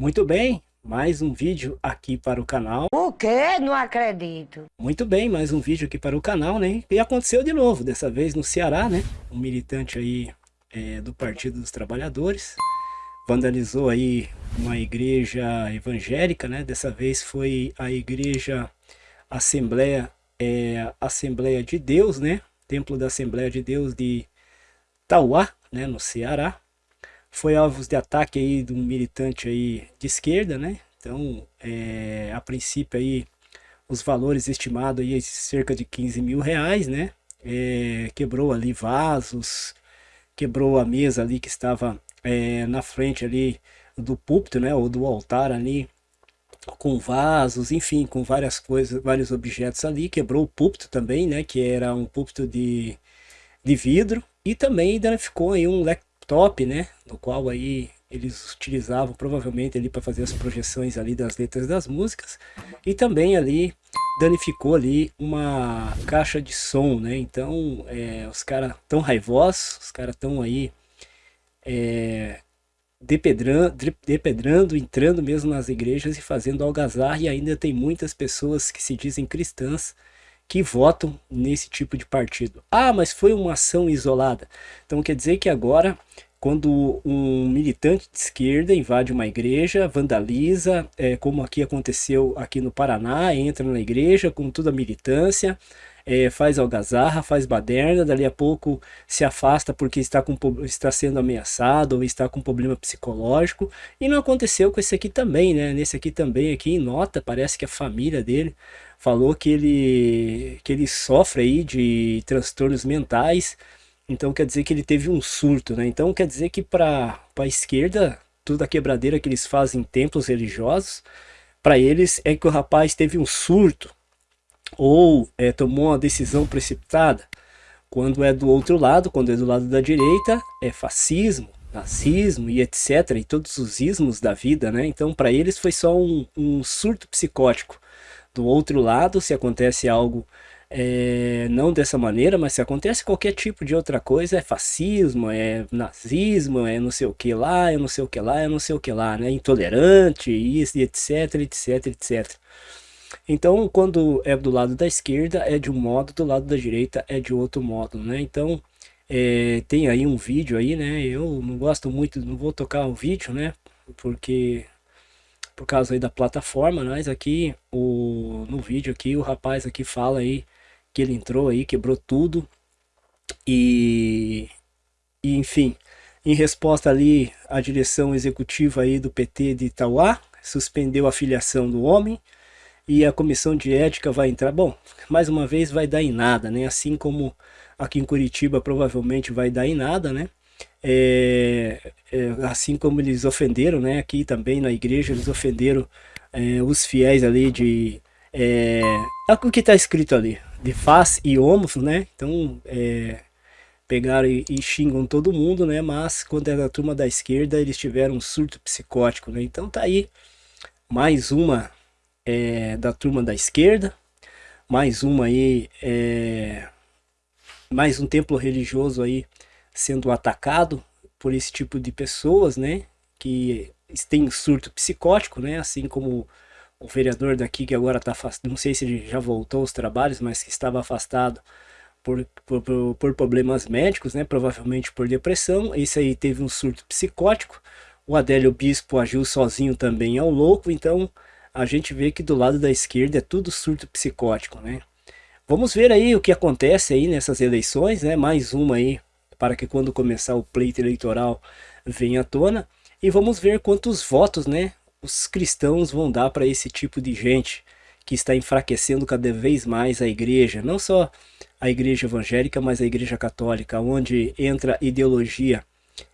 Muito bem, mais um vídeo aqui para o canal. O quê? Não acredito. Muito bem, mais um vídeo aqui para o canal, né? E aconteceu de novo, dessa vez no Ceará, né? Um militante aí é, do Partido dos Trabalhadores vandalizou aí uma igreja evangélica, né? Dessa vez foi a igreja Assembleia, é, Assembleia de Deus, né? Templo da Assembleia de Deus de Tauá, né? No Ceará foi alvo de ataque aí de um militante aí de esquerda, né? Então, é, a princípio aí, os valores estimados aí cerca de 15 mil reais, né? É, quebrou ali vasos, quebrou a mesa ali que estava é, na frente ali do púlpito, né? Ou do altar ali, com vasos, enfim, com várias coisas, vários objetos ali. Quebrou o púlpito também, né? Que era um púlpito de, de vidro. E também danificou aí um laptop, né? No qual aí eles utilizavam provavelmente ali para fazer as projeções ali das letras das músicas. E também ali danificou ali uma caixa de som, né? Então é, os caras tão raivosos, os caras tão aí é, depedrando, depedrando, entrando mesmo nas igrejas e fazendo algazarra. E ainda tem muitas pessoas que se dizem cristãs que votam nesse tipo de partido. Ah, mas foi uma ação isolada. Então quer dizer que agora, quando um militante de esquerda invade uma igreja, vandaliza, é, como aqui aconteceu aqui no Paraná, entra na igreja com toda a militância, é, faz algazarra, faz baderna, dali a pouco se afasta porque está, com, está sendo ameaçado ou está com problema psicológico. E não aconteceu com esse aqui também, né? Nesse aqui também, aqui em nota, parece que a família dele falou que ele, que ele sofre aí de transtornos mentais, então quer dizer que ele teve um surto, né? Então quer dizer que para a esquerda, toda a quebradeira que eles fazem em templos religiosos, para eles é que o rapaz teve um surto, ou é, tomou uma decisão precipitada. Quando é do outro lado, quando é do lado da direita, é fascismo, nazismo e etc. E todos os ismos da vida, né? Então para eles foi só um, um surto psicótico. Do outro lado, se acontece algo é, não dessa maneira, mas se acontece qualquer tipo de outra coisa, é fascismo, é nazismo, é não sei o que lá, é não sei o que lá, é não sei o que lá, né? Intolerante, isso, etc, etc, etc. Então, quando é do lado da esquerda, é de um modo, do lado da direita é de outro modo, né? Então, é, tem aí um vídeo aí, né? Eu não gosto muito, não vou tocar o vídeo, né? Porque por causa aí da plataforma, mas aqui o, no vídeo aqui o rapaz aqui fala aí que ele entrou aí, quebrou tudo. E, e enfim, em resposta ali a direção executiva aí do PT de Itauá suspendeu a filiação do homem e a comissão de ética vai entrar, bom, mais uma vez vai dar em nada, né, assim como aqui em Curitiba provavelmente vai dar em nada, né, é, é, assim como eles ofenderam, né, aqui também na igreja eles ofenderam é, os fiéis ali de, é, o que está escrito ali, de faz e homos, né, então é, pegaram e, e, xingam todo mundo, né, mas quando é da turma da esquerda eles tiveram um surto psicótico, né, então tá aí mais uma é, da turma da esquerda, mais uma aí, é, mais um templo religioso aí sendo atacado por esse tipo de pessoas, né? Que tem surto psicótico, né? Assim como o vereador daqui que agora está afastado, não sei se ele já voltou aos trabalhos, mas que estava afastado por, por, por, problemas médicos, né? Provavelmente por depressão. Esse aí teve um surto psicótico. O Adélio Bispo agiu sozinho também ao louco, então a gente vê que do lado da esquerda é tudo surto psicótico, né? Vamos ver aí o que acontece aí nessas eleições, né? Mais uma aí para que quando começar o pleito eleitoral venha à tona. E vamos ver quantos votos né, os cristãos vão dar para esse tipo de gente que está enfraquecendo cada vez mais a igreja. Não só a igreja evangélica, mas a igreja católica, onde entra ideologia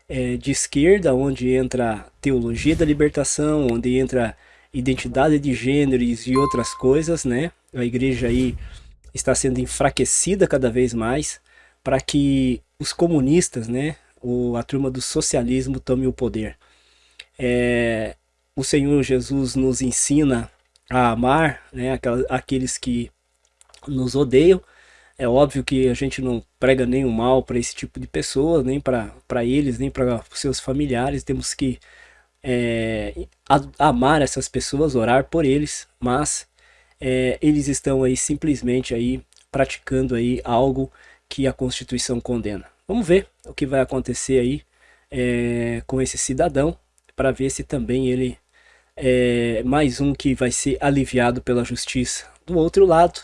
é, de esquerda, onde entra teologia da libertação, onde entra identidade de gêneros e outras coisas, né? A igreja aí está sendo enfraquecida cada vez mais para que os comunistas, né, o, a turma do socialismo tome o poder. É, o Senhor Jesus nos ensina a amar né, aqueles que nos odeiam. É óbvio que a gente não prega nenhum mal para esse tipo de pessoas, nem para eles, nem para seus familiares. Temos que é, amar essas pessoas, orar por eles, mas é, eles estão aí simplesmente aí praticando aí algo que a Constituição condena. Vamos ver o que vai acontecer aí é, com esse cidadão, para ver se também ele é mais um que vai ser aliviado pela justiça. Do outro lado,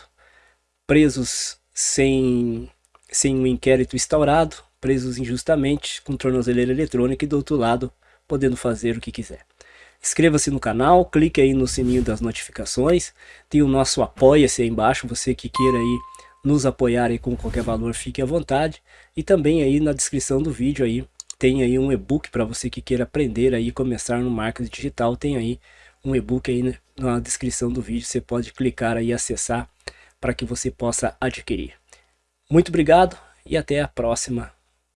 presos sem, sem um inquérito instaurado, presos injustamente, com tornozeleira eletrônica e do outro lado, podendo fazer o que quiser. Inscreva-se no canal, clique aí no sininho das notificações, tem o nosso apoia-se aí embaixo, você que queira aí nos apoiar aí com qualquer valor, fique à vontade. E também aí na descrição do vídeo aí, tem aí um e-book para você que queira aprender aí começar no marketing digital, tem aí um e-book aí na descrição do vídeo, você pode clicar aí e acessar para que você possa adquirir. Muito obrigado e até a próxima